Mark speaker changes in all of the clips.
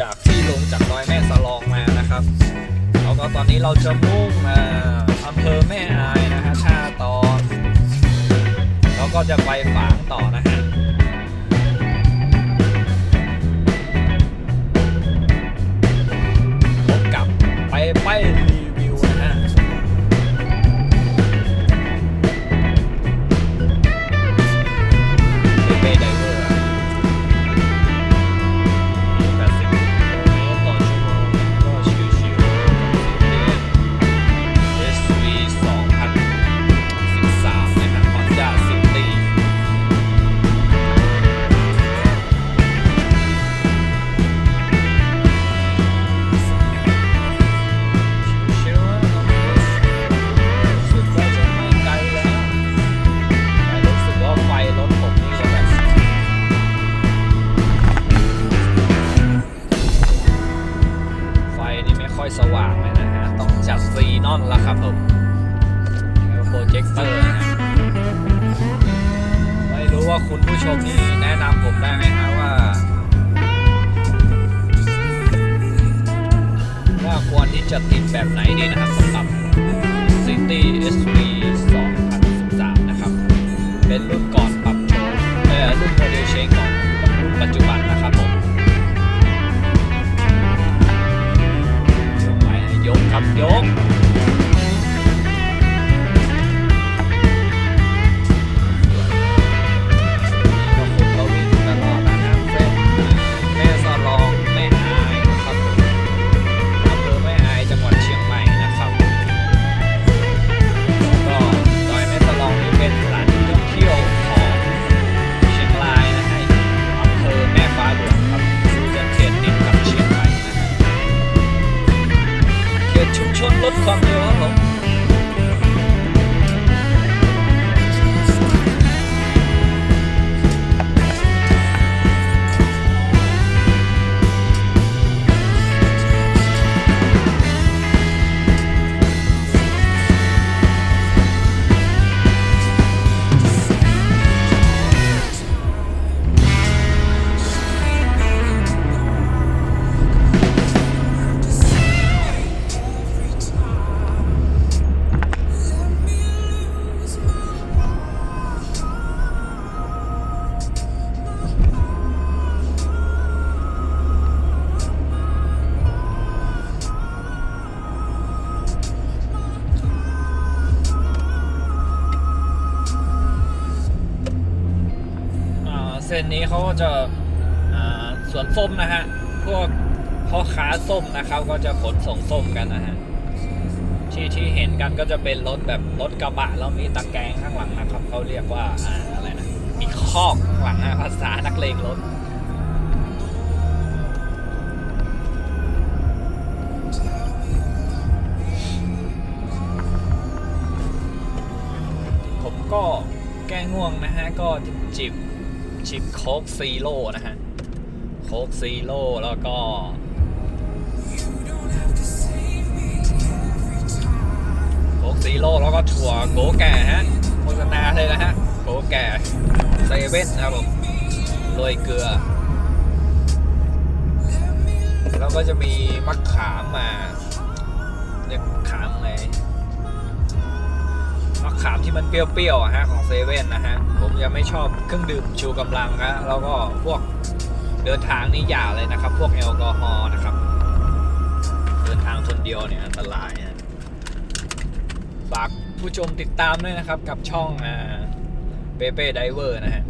Speaker 1: จากที่ลงจากดอยแม่สลองมานะครับแล้วก็ตอนนี้เราจะมุ่งมาอำเภอแม่อายนะฮะท่าตอนแล้วก็จะไปฝางต่อนะฮะพบกับไปไป ว่างเลยนะฮะ ต้องจัดซีนอนละครับผมแล้วโปรเจคเตอร์นะฮะไม่รู้ว่าคุณผู้ชมนี่แนะนำผมได้ไหมฮะว่า ว่าควรที่จะติดแบบไหนดีนะครับสำหรับ City SV 2013 นะครับ เป็นรุ่นก่อน นี้เขาก็จะสวนส้มนะฮะ พวกพ่อค้าส้มนะครับก็จะขนส่งส้มกันนะฮะ ที่ที่เห็นกันก็จะเป็นรถแบบรถกระบะแล้วมีตะแกรงข้างหลังนะครับเขาเรียกว่าออะไรนะ มีคอกข้างหลังนะภาษานักเลงรถผมก็แก้ง่วงนะฮะ ก็จิบ จิบ Coke Zero นะฮะ Coke Zero แล้วก็ Coke Zero แล้วก็ถั่วโกแก่ฮะโฆษณาเลยนะฮะโกแก่เซเว่นนะครับผมโรยเกลือ แล้วก็จะมีมะขามมาเรียกขามไง ขามที่มันเปรี้ยวๆอะฮะของเซเว่นนะฮะ ผมยังไม่ชอบเครื่องดื่มชูกำลังนะแล้วก็พวกเดินทางนี่อย่าเลยนะครับ พวกแอลกอฮอล์นะครับ เดินทางคนเดียวเนี่ยอันตรายนะฝากผู้ชมติดตามด้วยนะครับกับช่องอ่าเปเป้ Driver นะฮะ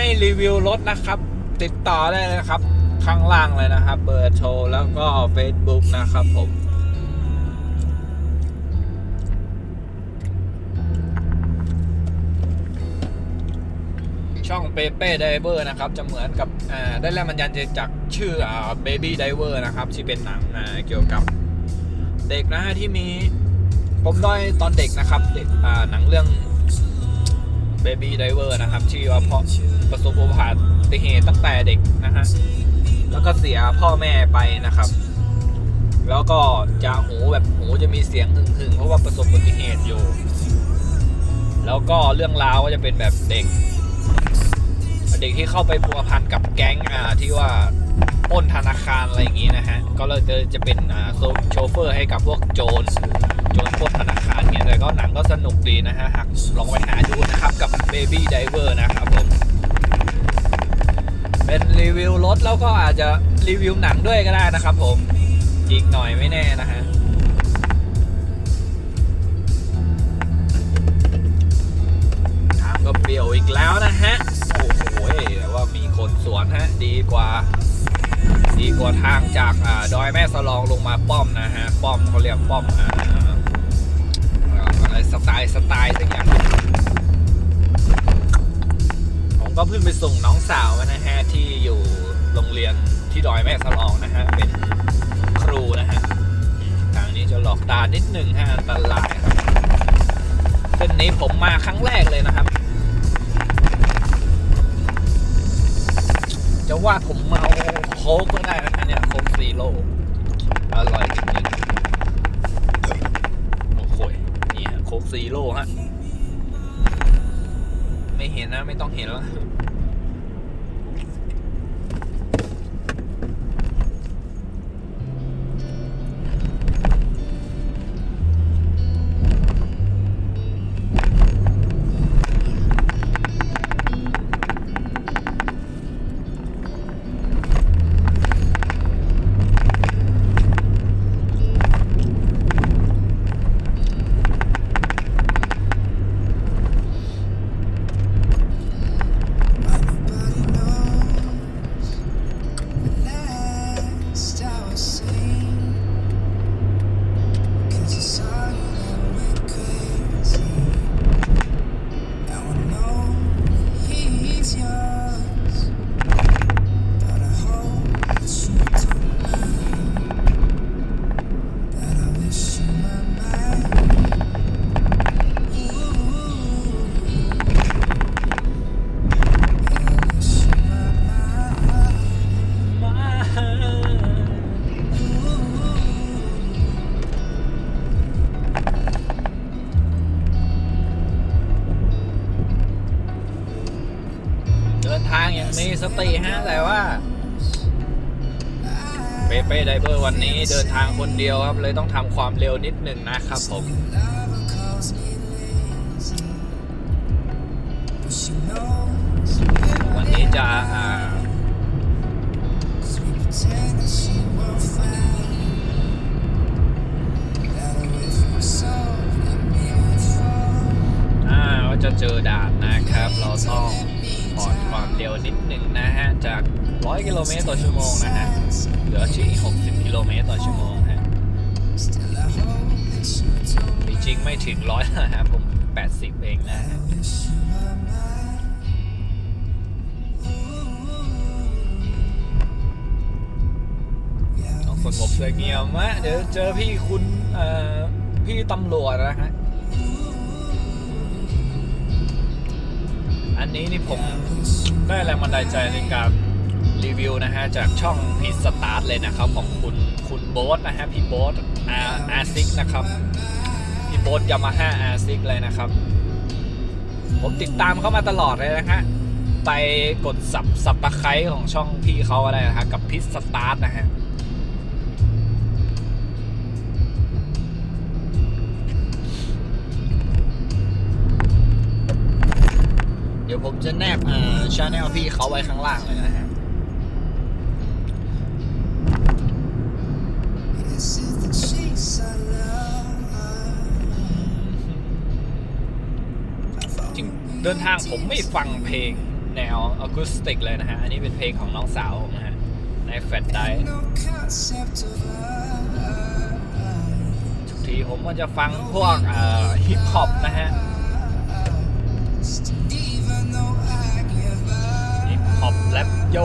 Speaker 1: ให้รีวิวรถนะครับ ติดต่อได้เลยนะครับ ข้างล่างเลยนะครับ เบอร์โทรแล้วก็ Facebook นะครับผม ช่องเปเป้ Driver นะครับ จะเหมือนกับอ่าได้แรงบันดาลใจจากชื่อ Baby Driver นะครับ ที่เป็นหนังเกี่ยวกับเด็กนะฮะที่มีปมด้อยตอนเด็กนะครับ เด็กหนังเรื่อง Baby Diver นะครับ ที่ว่าพ่อประสบอุบัติเหตุตั้งแต่เด็กนะฮะแล้วก็เสียพ่อแม่ไปนะครับ แล้วก็จะหูแบบหูจะมีเสียงหึ่งเพราะว่าประสบอุบัติเหตุอยู่ แล้วก็เรื่องราวก็จะเป็นแบบเด็ก เด็กที่เข้าไปพัวพันกับแก๊งอ่าที่ว่า ป้นธนาคารอะไรอย่างนี้นะฮะ ก็เลยจะเป็นโชเฟอร์ให้กับพวกโจรโจรปล้นธนาคารเนี่ยแต่ก็หนังก็สนุกดีนะฮะหากลองไปหาดูนะครับกับ Baby Diver นะครับผม เป็นรีวิวรถแล้วก็อาจจะรีวิวหนังด้วยก็ได้นะครับผมอีกหน่อยไม่แน่นะฮะทางก็เปรี่ยวอีกแล้วนะฮะ โอ้โหแต่ว่ามีคนสวนฮะ ดีกว่า ดีกว่าทางจากอดอยแม่สลองลงมาป้อมนะฮะ ป้อมเขาเรียกป้อมอะไรสไตล์สไตล์สักอย่างผมก็เพิ่งไปส่งน้องสาวนะฮะ ที่อยู่โรงเรียนที่ดอยแม่สลองนะฮะ เป็นครูนะฮะ ทางนี้จะหลอกตานิดนึงฮะอันตรายครับเส้นนี้ผมมาครั้งแรกเลยนะครับจะว่าผมเมา โค้กก็ได้นะเนี่ยโค้กซีโร่อร่อยจริงๆโอ้โหนี่โค้กซีโร่ฮะ ไม่เห็นนะ ไม่ต้องเห็นแล้ว มีสติฮะ แต่ว่า เปเป้ไดเวอร์วันนี้เดินทางคนเดียวครับ เลยต้องทำความเร็วนิดหนึ่งนะครับผมวันนี้จะอ่า ลเมตรต่อชั่วโมงนะฮะ เหลือที่60 กิโลเมตรต่อชั่วโมงฮะจริงๆไม่ถึงร้อยนะฮะผม 80 เองนะฮะ
Speaker 2: wish you were mine. Ooh, yeah,
Speaker 1: ต้องสงบเสงี่ยมะเดี๋ยวเจอพี่คุณพี่ตำรวจนะฮะ อันนี้นี่ผมได้แรงบันดาลใจในการ รีวิวนะฮะจากช่องพีสตาร์ทเลยนะครับของคุณคุณโบ๊ทนะฮะพี่โบ๊ท R R6นะครับพี่โบ๊ท Yamaha R6เลยนะครับ ผมติดตามเขามาตลอดเลยนะฮะไปกด sub subscribe ของช่องพี่เขาก็ได้นะฮะกับพีสตาร์ทนะฮะเดี๋ยวผมจะแนบอ่า channel พี่เขาไว้ข้างล่างเลยนะฮะ จริงเดินทางผมไม่ฟังเพลงแนวอะคูสติกเลยนะฮะ อันนี้เป็นเพลงของน้องสาวผมนะฮะ ใน
Speaker 2: flash drive
Speaker 1: ทุกทีผมก็จะฟังพวกฮิปฮอปนะฮะฮิปฮอปแรปโย